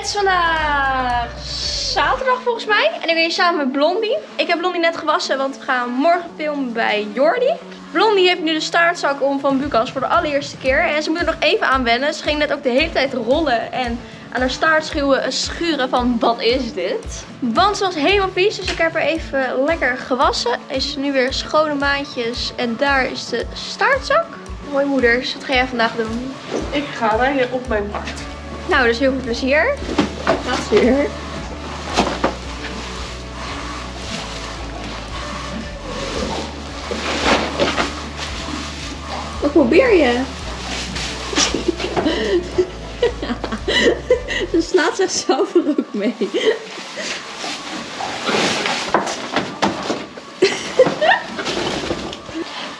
Het is vandaag zaterdag volgens mij. En ik ben hier samen met Blondie. Ik heb Blondie net gewassen, want we gaan morgen filmen bij Jordi. Blondie heeft nu de staartzak om van Bukas voor de allereerste keer. En ze moet er nog even aan wennen. Ze ging net ook de hele tijd rollen en aan haar staart schuwen, schuren van wat is dit? Want ze was helemaal vies, dus ik heb haar even lekker gewassen. Is nu weer schone maandjes en daar is de staartzak. Mooi moeders, wat ga jij vandaag doen? Ik ga rijden op mijn paard. Nou, dus heel veel plezier. Weer. Wat probeer je? Ze slaat zichzelf er ook mee.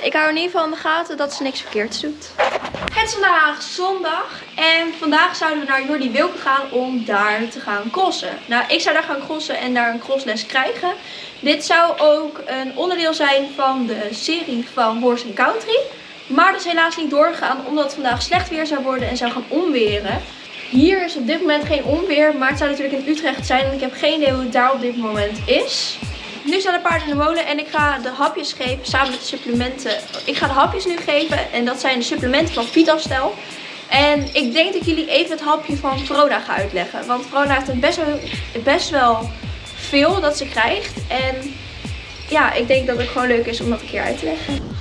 Ik hou in ieder geval in de gaten dat ze niks verkeerds doet. Het is vandaag zondag en vandaag zouden we naar Jordi Wilke gaan om daar te gaan crossen. Nou, ik zou daar gaan crossen en daar een crossles krijgen. Dit zou ook een onderdeel zijn van de serie van Horse Country. Maar dat is helaas niet doorgegaan omdat het vandaag slecht weer zou worden en zou gaan onweren. Hier is op dit moment geen onweer, maar het zou natuurlijk in Utrecht zijn en ik heb geen idee hoe het daar op dit moment is. Nu staan de paarden in de molen en ik ga de hapjes geven samen met de supplementen. Ik ga de hapjes nu geven en dat zijn de supplementen van Vitastel. En ik denk dat jullie even het hapje van Verona ga uitleggen. Want Verona heeft het best wel, best wel veel dat ze krijgt. En ja, ik denk dat het gewoon leuk is om dat een keer uit te leggen.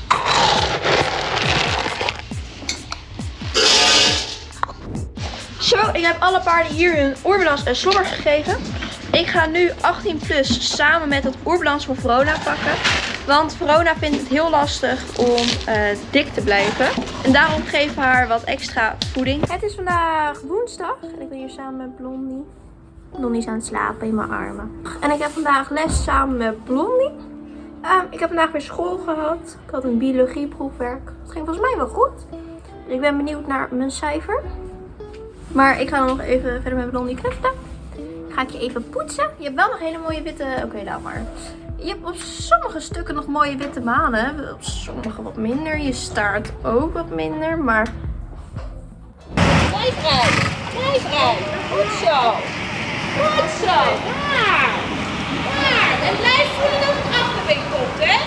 Zo, ik heb alle paarden hier hun oorbalans en slobbers gegeven. Ik ga nu 18 plus samen met het oerbalans van Verona pakken. Want Verona vindt het heel lastig om uh, dik te blijven. En daarom geven we haar wat extra voeding. Het is vandaag woensdag en ik ben hier samen met Blondie. Blondie is aan het slapen in mijn armen. En ik heb vandaag les samen met Blondie. Um, ik heb vandaag weer school gehad. Ik had een biologieproefwerk. Het ging volgens mij wel goed. Ik ben benieuwd naar mijn cijfer. Maar ik ga nog even verder met Blondie knuffelen. Ga ik je even poetsen. Je hebt wel nog hele mooie witte... Oké, laat maar. Je hebt op sommige stukken nog mooie witte manen. Op sommige wat minder. Je staart ook wat minder, maar... Blijf rijden. Blijf. Goed zo. Goed zo. Daar. Daar. En blijf voelen dat het achterbeen komt, hè.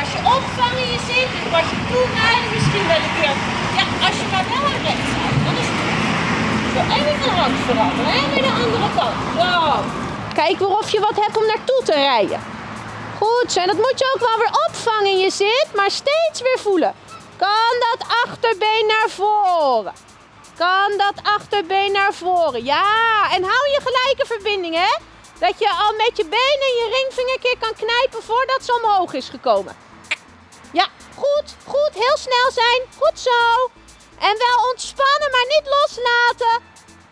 als je opvangen je zit als je toe rijden, misschien wel een keer... Ja, als je maar wel aan rechts rijdt. Dan is even van hand veranderen, hè? Weer de andere kant. Kijk weer of je wat hebt om naartoe te rijden. Goed zo, en dat moet je ook wel weer opvangen in je zit, maar steeds weer voelen. Kan dat achterbeen naar voren? Kan dat achterbeen naar voren? Ja, en hou je gelijke verbinding, hè? Dat je al met je benen en je ringvinger keer kan knijpen voordat ze omhoog is gekomen. Ja, goed, goed, heel snel zijn. Goed zo. En wel ontspannen, maar niet loslaten.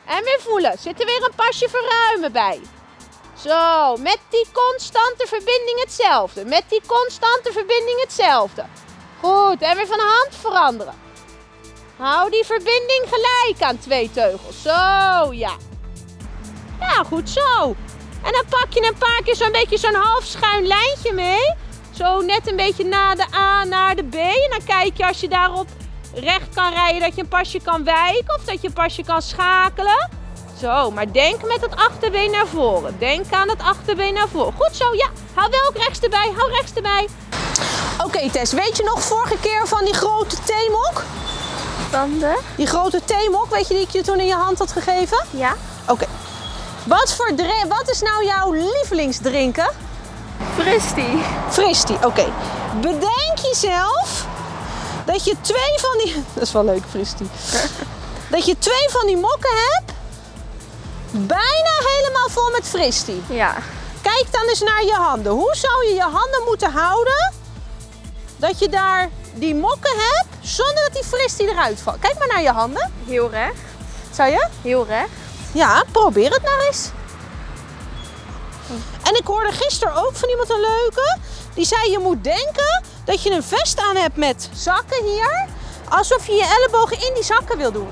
En weer voelen. Zit er weer een pasje verruimen bij. Zo, met die constante verbinding hetzelfde. Met die constante verbinding hetzelfde. Goed, en weer van hand veranderen. Hou die verbinding gelijk aan twee teugels. Zo, ja. Ja, goed zo. En dan pak je een paar keer zo'n beetje zo'n half schuin lijntje mee. Zo net een beetje na de A naar de B. En dan kijk je als je daarop recht kan rijden, dat je een pasje kan wijken of dat je een pasje kan schakelen. Zo, maar denk met het achterbeen naar voren. Denk aan het achterbeen naar voren. Goed zo, ja. Hou wel ook rechts erbij, hou rechts erbij. Oké Tess, weet je nog vorige keer van die grote theemok? Van de? Die grote theemok, weet je die ik je toen in je hand had gegeven? Ja. Oké. Wat, voor wat is nou jouw lievelingsdrinken? Fristi. Fristi, oké. Bedenk jezelf dat je twee van die... Dat is wel leuk, Fristi. dat je twee van die mokken hebt. Bijna helemaal vol met Fristi. Ja. Kijk dan eens naar je handen. Hoe zou je je handen moeten houden... dat je daar die mokken hebt zonder dat die Fristi eruit valt? Kijk maar naar je handen. Heel recht. Zou je? Heel recht. Ja, probeer het nou eens. En ik hoorde gisteren ook van iemand een leuke. Die zei je moet denken dat je een vest aan hebt met zakken hier. Alsof je je ellebogen in die zakken wil doen.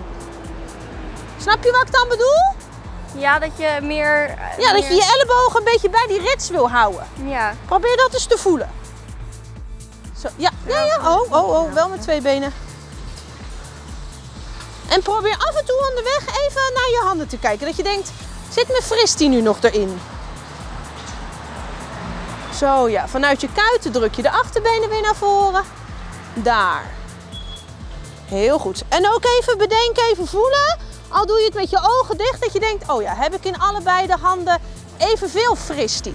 Snap je wat ik dan bedoel? Ja, dat je meer... Uh, ja, dat je je ellebogen een beetje bij die rits wil houden. Ja. Probeer dat eens te voelen. Zo, ja, ja, ja. Oh, oh, oh, wel met twee benen. En probeer af en toe onderweg even naar je handen te kijken. Dat je denkt, Zit mijn fristie nu nog erin? Zo ja, vanuit je kuiten druk je de achterbenen weer naar voren. Daar. Heel goed. En ook even bedenken, even voelen. Al doe je het met je ogen dicht, dat je denkt, oh ja, heb ik in allebei de handen evenveel fristie.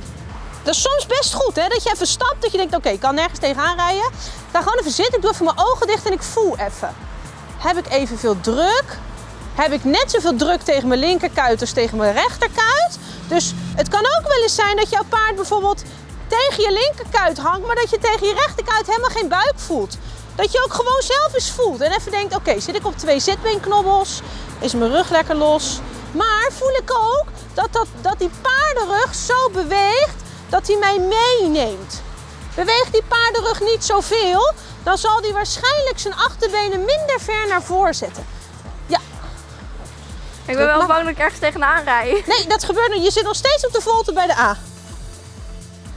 Dat is soms best goed, hè? Dat je even stapt, dat je denkt, oké, ik kan nergens tegenaan rijden. Ik ga gewoon even zitten, ik doe even mijn ogen dicht en ik voel even. Heb ik evenveel druk? Heb ik net zoveel druk tegen mijn linkerkuit als tegen mijn rechterkuit? Dus het kan ook wel eens zijn dat jouw paard bijvoorbeeld tegen je linkerkuit hangt, maar dat je tegen je rechterkuit helemaal geen buik voelt. Dat je ook gewoon zelf eens voelt en even denkt, oké, zit ik op twee zitbeenknobbels? Is mijn rug lekker los? Maar voel ik ook dat, dat, dat die paardenrug zo beweegt dat hij mij meeneemt. Beweegt die paardenrug niet zoveel, dan zal hij waarschijnlijk zijn achterbenen minder ver naar voren zetten. Ja. Ik ben wel bang dat ik ergens tegenaan rij. Nee, dat gebeurt niet. Je zit nog steeds op de volte bij de A.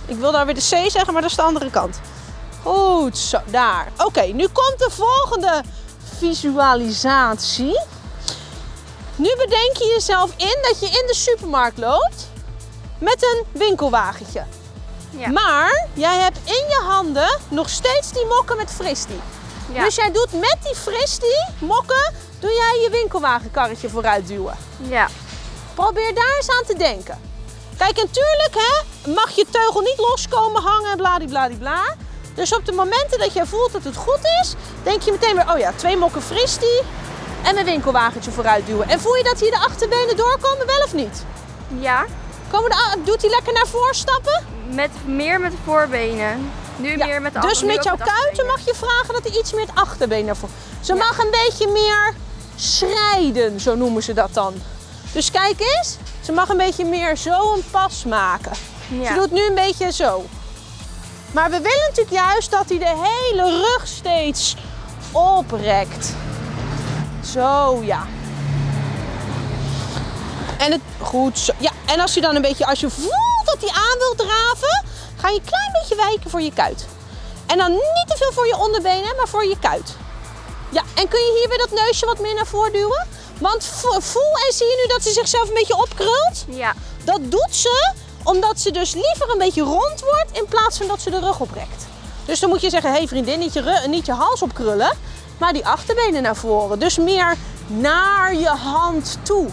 Ik wil daar weer de C zeggen, maar dat is de andere kant. Goed, zo, daar. Oké, nu komt de volgende visualisatie. Nu bedenk je jezelf in dat je in de supermarkt loopt met een winkelwagentje. Ja. Maar jij hebt in je handen nog steeds die mokken met fristie. Ja. Dus jij doet met die fristie mokken, doe jij je winkelwagenkarretje vooruit duwen. Ja. Probeer daar eens aan te denken. Kijk, natuurlijk hè, mag je teugel niet loskomen hangen en bladibladibla. Dus op de momenten dat jij voelt dat het goed is, denk je meteen weer, oh ja, twee mokken fristie en mijn winkelwagentje vooruit duwen. En voel je dat hier de achterbenen doorkomen, wel of niet? Ja. Komen de, doet hij lekker naar voren stappen? Met, meer met de voorbenen. Nu Ja, meer met de dus met jouw kuiten mag je vragen dat hij iets meer het achterbeen naar voren. Ze Ja. mag een beetje meer schrijden, zo noemen ze dat dan. Dus kijk eens, ze mag een beetje meer zo een pas maken. Ja. Ze doet nu een beetje zo. Maar we willen natuurlijk juist dat hij de hele rug steeds oprekt. Zo, ja. En het goed zo. Ja, en als je dan een beetje, als je voelt dat hij aan wil draven, ga je een klein beetje wijken voor je kuit. En dan niet te veel voor je onderbenen, maar voor je kuit. Ja, en kun je hier weer dat neusje wat meer naar voren duwen? Want vo- voel en zie je nu dat ze zichzelf een beetje opkrult? Ja. Dat doet ze omdat ze dus liever een beetje rond wordt in plaats van dat ze de rug oprekt. Dus dan moet je zeggen, hé hey vriendin, niet je, niet je hals opkrullen, maar die achterbenen naar voren. Dus meer naar je hand toe.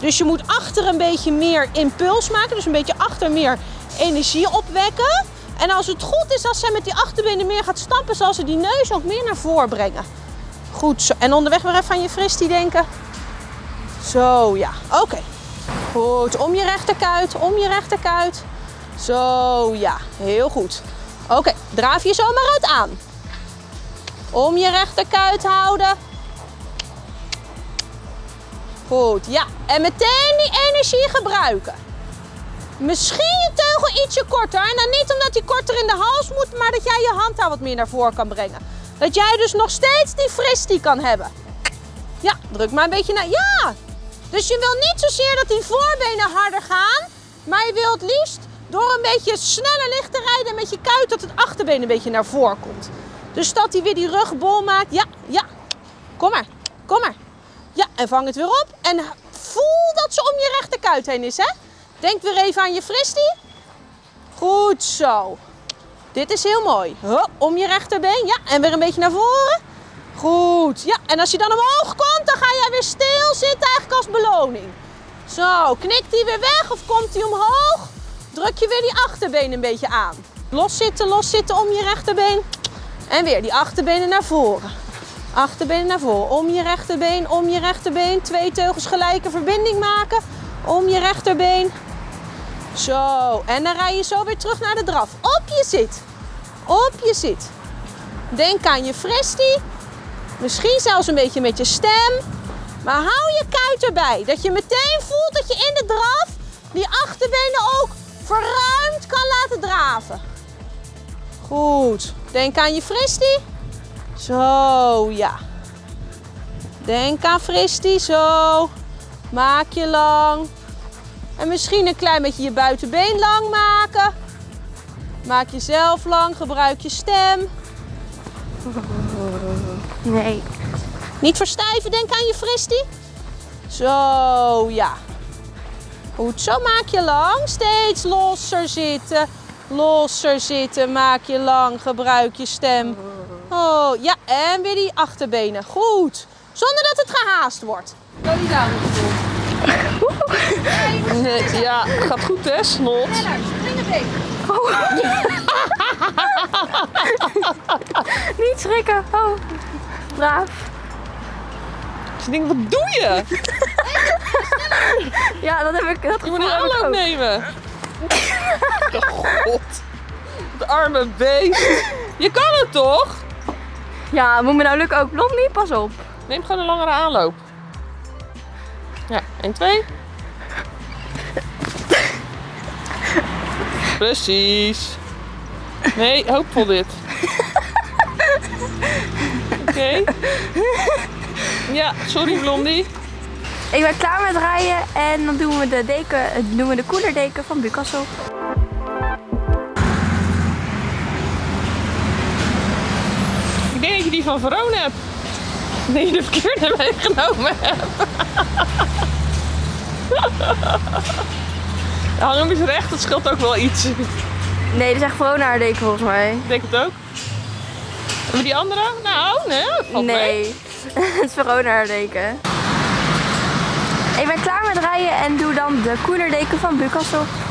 Dus je moet achter een beetje meer impuls maken, dus een beetje achter meer energie opwekken. En als het goed is, als zij met die achterbenen meer gaat stappen, zal ze die neus ook meer naar voren brengen. Goed zo. En onderweg weer even aan je fristie denken. Zo, ja. Oké. Goed, om je rechterkuit, om je rechterkuit. Zo, ja, heel goed. Oké, draaf je zomaar uit aan. Om je rechterkuit houden. Goed, ja. En meteen die energie gebruiken. Misschien je teugel ietsje korter. En dan niet omdat hij korter in de hals moet, maar dat jij je hand daar wat meer naar voren kan brengen. Dat jij dus nog steeds die fristie kan hebben. Ja, druk maar een beetje naar. Ja! Dus je wil niet zozeer dat die voorbenen harder gaan, maar je wil het liefst door een beetje sneller licht te rijden met je kuit dat het achterbeen een beetje naar voren komt. Dus dat hij weer die rug bol maakt. Ja, ja. Kom maar, kom maar. Ja, en vang het weer op. En voel dat ze om je rechterkuit heen is, hè? Denk weer even aan je fristie. Goed zo. Dit is heel mooi. Om je rechterbeen. Ja, en weer een beetje naar voren. Goed. Ja, en als je dan omhoog komt, dan ga jij weer stil zitten als beloning. Zo, knikt hij weer weg of komt hij omhoog? Druk je weer die achterbeen een beetje aan. Los zitten, los zitten om je rechterbeen. En weer die achterbenen naar voren. Achterbenen naar voren. Om je rechterbeen, om je rechterbeen. Twee teugels gelijke verbinding maken. Om je rechterbeen. Zo, en dan rij je zo weer terug naar de draf. Op je zit. Op je zit. Denk aan je fristie. Misschien zelfs een beetje met je stem. Maar hou je kuit erbij. Dat je meteen voelt dat je in de draf die achterbenen ook verruimd kan laten draven. Goed. Denk aan je fristie. Zo, ja. Denk aan fristie, zo. Maak je lang. En misschien een klein beetje je buitenbeen lang maken. Maak jezelf lang, gebruik je stem. Nee. Niet verstijven, denk aan je fristie. Zo, ja. Goed, zo maak je lang. Steeds losser zitten. Losser zitten, maak je lang. Gebruik je stem. Oh, ja, en weer die achterbenen. Goed. Zonder dat het gehaast wordt. Nee, ja, gaat goed hè, snot. Niet schrikken. Oh, braaf. Ik denk, wat doe je? Ja, dat heb ik. Dat Je moet een aanloop nemen. Oh, God. Het arme beest. Je kan het toch? Ja, moet me nou lukken ook. Blondie, pas op. Neem gewoon een langere aanloop. Ja, 1, 2. Precies. Nee, hoopvol dit. Oké. Ja, sorry Blondie. Ik ben klaar met rijden en dan doen we de deken, doen we de koelerdeken van Bucassel. Ik denk dat je die van Verona hebt. Nee, je de verkeerde meegenomen hebt. Hang hem eens recht, dat scheelt ook wel iets. Ik Nee, dit is echt gewoon naar deken volgens mij. denk het ook. Hebben we die andere? Nou, nee, dat valt mee. Het Verona deken. Ik ben klaar met rijden en doe dan de koelerdeken van Bucassel. Heeft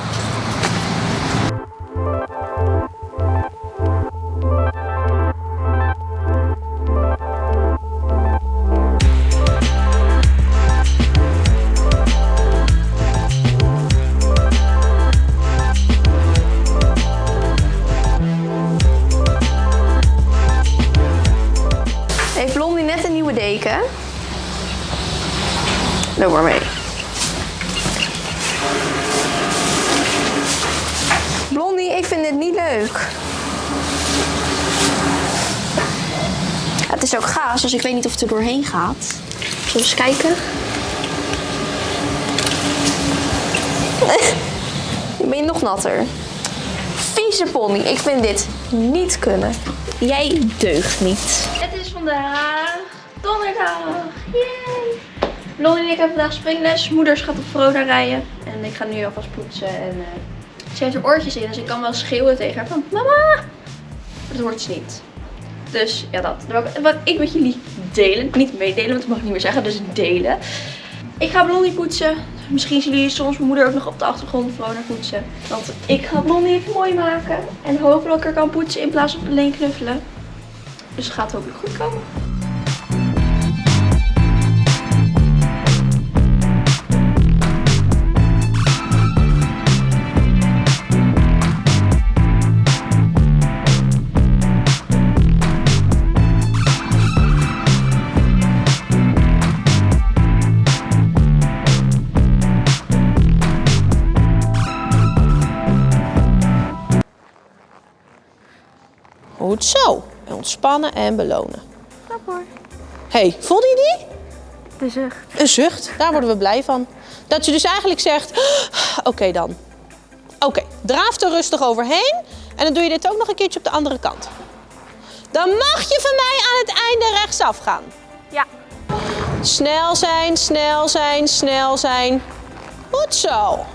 ik weet niet of het er doorheen gaat. Zullen we eens kijken? Ben je nog natter. Vieze pony, ik vind dit niet kunnen. Jij deugt niet. Het is vandaag donderdag. Yay! Blondie en ik hebben vandaag springles. Moeders gaat op Verona rijden. En ik ga nu alvast poetsen. En eh, ze heeft er oortjes in, dus ik kan wel schreeuwen tegen haar van mama. Dat hoort ze niet. Dus ja, dat. Wat ik met jullie delen. Niet meedelen, want dat mag ik niet meer zeggen. Dus delen. Ik ga Blondie poetsen. Misschien zien jullie soms mijn moeder ook nog op de achtergrond Verona poetsen. Want ik ga Blondie even mooi maken. En hopen dat ik er kan poetsen in plaats van alleen knuffelen. Dus het gaat hopelijk goed komen. Goed zo. Ontspannen en belonen. Knap hoor. hey, voelde je die? De zucht. Een zucht, daar worden we blij van. Dat je dus eigenlijk zegt, oké dan. Oké, draaf er rustig overheen. En dan doe je dit ook nog een keertje op de andere kant. Dan mag je van mij aan het einde rechtsaf gaan. Ja. Snel zijn, snel zijn, snel zijn. Goed zo.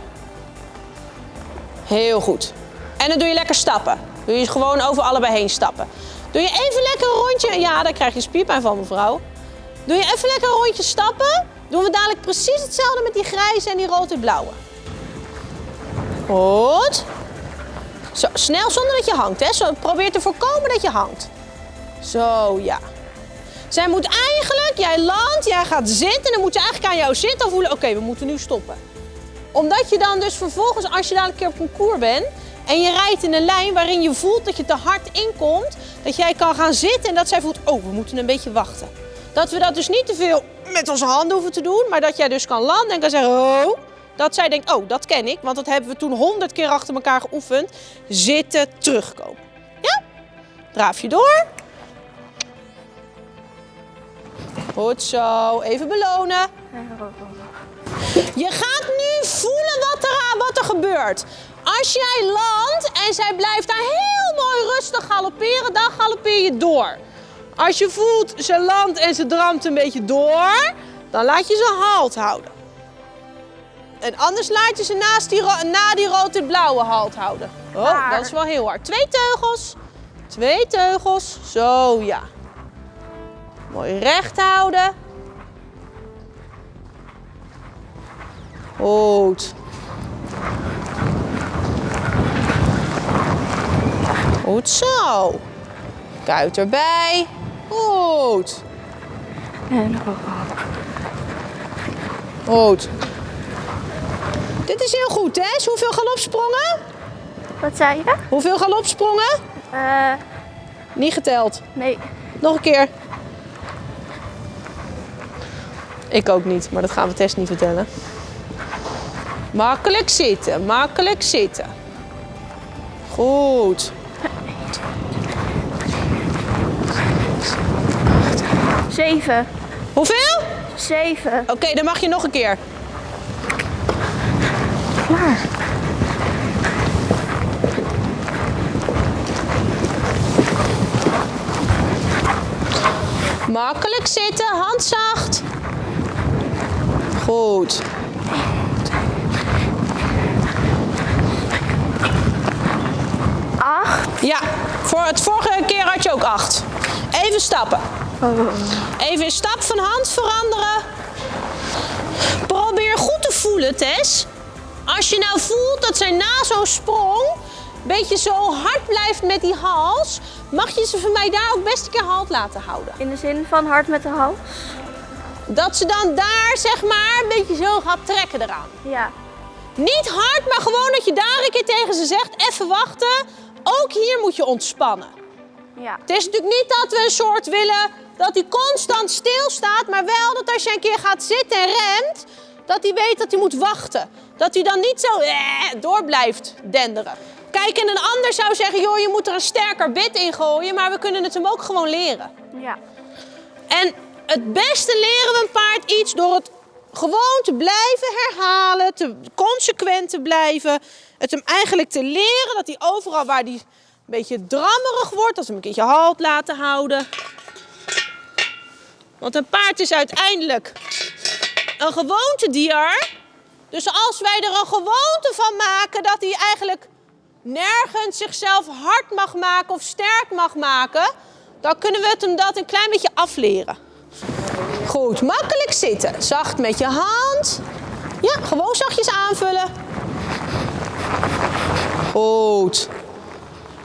Heel goed. En dan doe je lekker stappen. Doe je gewoon over allebei heen stappen. Doe je even lekker een rondje. Ja, daar krijg je spierpijn van, mevrouw. Doe je even lekker een rondje stappen. Doen we dadelijk precies hetzelfde met die grijze en die rood en blauwe. Goed. Zo, snel zonder dat je hangt. Hè. Probeer te voorkomen dat je hangt. Zo, ja. Zij moet eigenlijk, jij landt, jij gaat zitten. Dan moet ze eigenlijk aan jou zitten voelen. Oké, we moeten nu stoppen. Omdat je dan dus vervolgens, als je dadelijk een keer op koer bent... en je rijdt in een lijn waarin je voelt dat je te hard inkomt... dat jij kan gaan zitten en dat zij voelt, oh, we moeten een beetje wachten. Dat we dat dus niet te veel met onze handen hoeven te doen... maar dat jij dus kan landen en kan zeggen, oh... Dat zij denkt, oh, dat ken ik, want dat hebben we toen honderd keer achter elkaar geoefend. Zitten, terugkomen. Ja? Draaf je door. Goed zo, even belonen. Je gaat nu voelen wat er, wat er gebeurt. Als jij landt en zij blijft daar heel mooi rustig galopperen, dan galoppeer je door. Als je voelt, ze landt en ze dramt een beetje door, dan laat je ze halt houden. En anders laat je ze naast die, na die rood-blauwe halt houden. Oh, dat is wel heel hard. Twee teugels. Twee teugels. Zo, ja. Mooi recht houden. Goed. Goed zo. Kuit erbij. Goed. En ook Goed. Dit is heel goed, hè? Hoeveel galopsprongen? Wat zei je? Hoeveel galopsprongen? Eh, Niet geteld. nee. Nog een keer. Ik ook niet, maar dat gaan we Tess niet vertellen. Makkelijk zitten, makkelijk zitten. Goed. Zeven. Hoeveel? Zeven. Oké, dan mag je nog een keer. Klaar. Makkelijk zitten, hand zacht. Goed. Acht. Ja, voor het vorige keer had je ook acht. Even stappen. Even een stap van hand veranderen. Probeer goed te voelen, Tess. Als je nou voelt dat zij na zo'n sprong een beetje zo hard blijft met die hals, mag je ze van mij daar ook best een keer halt laten houden. In de zin van hard met de hals. Dat ze dan daar zeg maar een beetje zo gaat trekken eraan. Ja. Niet hard, maar gewoon dat je daar een keer tegen ze zegt, even wachten. Ook hier moet je ontspannen. Ja. Het is natuurlijk niet dat we een soort willen dat hij constant stilstaat, maar wel dat als je een keer gaat zitten en remt, dat hij weet dat hij moet wachten. Dat hij dan niet zo eh, door blijft denderen. Kijk, en een ander zou zeggen, joh, je moet er een sterker bit in gooien, maar we kunnen het hem ook gewoon leren. Ja. En het beste leren we een paard iets door het gewoon te blijven herhalen, te consequent te blijven. Het hem eigenlijk te leren dat hij overal waar hij een beetje drammerig wordt, dat we hem een keertje halt laten houden. Want een paard is uiteindelijk een gewoontedier. Dus als wij er een gewoonte van maken dat hij eigenlijk nergens zichzelf hard mag maken of sterk mag maken, dan kunnen we het hem dat een klein beetje afleren. Goed, makkelijk zitten. Zacht met je hand. Ja, gewoon zachtjes aanvullen. Goed.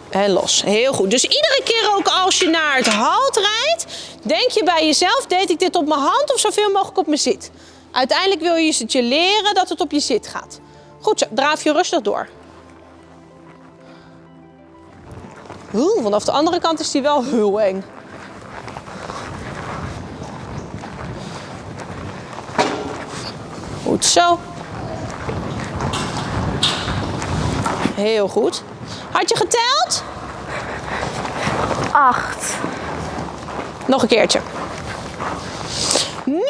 En los. Heel goed. Dus iedere keer ook als je naar het halt rijdt, denk je bij jezelf, deed ik dit op mijn hand of zoveel mogelijk op mijn zit? Uiteindelijk wil je het je leren dat het op je zit gaat. Goed zo, draaf je rustig door. Oeh, vanaf de andere kant is die wel heel eng. Goed zo. Heel goed. Had je geteld? Acht. Nog een keertje. Nu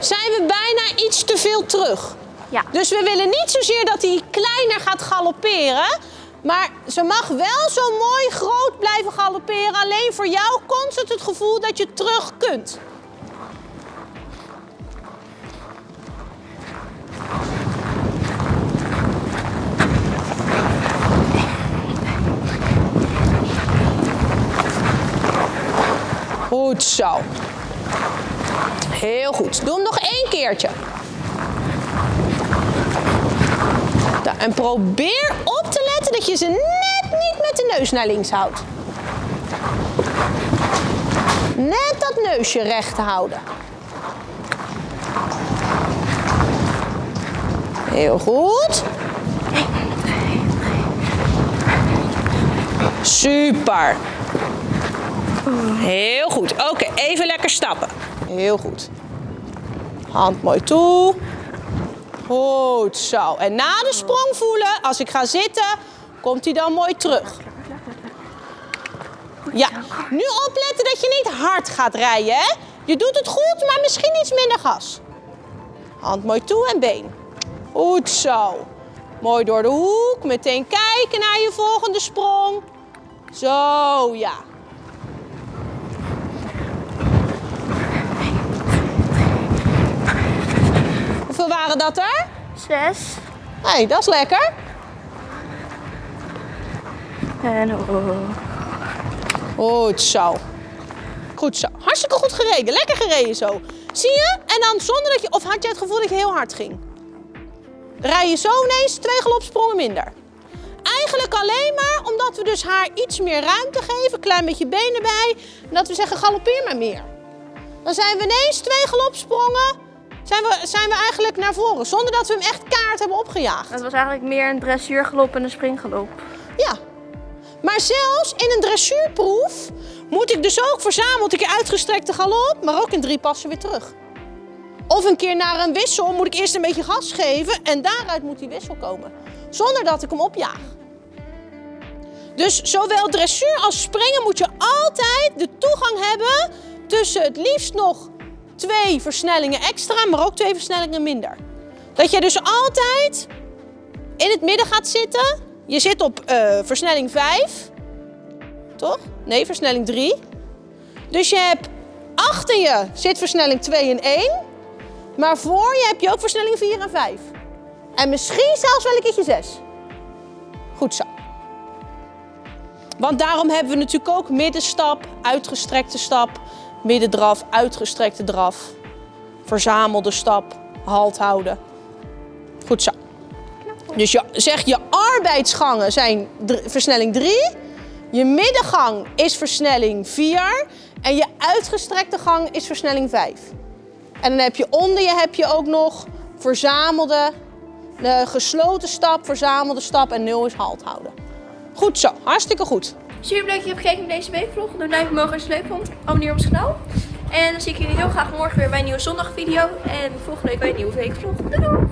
zijn we bijna iets te veel terug. Ja. Dus we willen niet zozeer dat hij kleiner gaat galopperen. Maar ze mag wel zo mooi groot blijven galopperen. Alleen voor jou constant het gevoel dat je terug kunt. Goed zo. Heel goed. Doe hem nog één keertje. En probeer op te letten dat je ze net niet met de neus naar links houdt. Net dat neusje recht houden. Heel goed. Super. Heel goed. Oké, even lekker stappen. Heel goed. Hand mooi toe. Goed zo. En na de sprong voelen, als ik ga zitten, komt hij dan mooi terug. Ja, nu opletten dat je niet hard gaat rijden. Hè? Je doet het goed, maar misschien iets minder gas. Hand mooi toe en been. Goed zo. Mooi door de hoek. Meteen kijken naar je volgende sprong. Zo, ja. Hoeveel waren dat er? Zes. Hé, hey, dat is lekker. En oh. Goed zo. Goed zo. Hartstikke goed gereden. Lekker gereden zo. Zie je? En dan zonder dat je... Of had je het gevoel dat je heel hard ging? Rij je zo ineens twee galopsprongen minder. Eigenlijk alleen maar omdat we dus haar iets meer ruimte geven. Klein beetje benen bij. En dat we zeggen galoppeer maar meer. Dan zijn we ineens twee galopsprongen. Zijn we, zijn we eigenlijk naar voren. Zonder dat we hem echt kaart hebben opgejaagd. Het was eigenlijk meer een dressuurgalop en een springgalop. Ja. Maar zelfs in een dressuurproef moet ik dus ook verzameld een keer uitgestrekte galop, maar ook in drie passen weer terug. Of een keer naar een wissel moet ik eerst een beetje gas geven en daaruit moet die wissel komen. Zonder dat ik hem opjaag. Dus zowel dressuur als springen moet je altijd de toegang hebben tussen het liefst nog twee versnellingen extra, maar ook twee versnellingen minder. Dat je dus altijd in het midden gaat zitten. Je zit op eh, versnelling 5. Toch? Nee, versnelling 3. Dus je hebt achter je zit versnelling 2 en 1. Maar voor je heb je ook versnelling 4 en 5. En misschien zelfs wel een keertje 6. Goed zo. Want daarom hebben we natuurlijk ook middenstap, uitgestrekte stap, middendraf, uitgestrekte draf, verzamelde stap, halt houden. Goed zo. Dus je, zeg je arbeidsgangen zijn versnelling 3, je middengang is versnelling 4 en je uitgestrekte gang is versnelling 5. En dan heb je onder je heb je ook nog verzamelde, de gesloten stap, verzamelde stap en 0 is halt houden. Goed zo, hartstikke goed. Super leuk dat je hebt gekeken naar deze weekvlog. Doe een duimpje omhoog als je het leuk vond. Abonneer op ons kanaal. En dan zie ik jullie heel graag morgen weer bij een nieuwe zondagvideo. En volgende week bij een nieuwe weekvlog. Doei doei!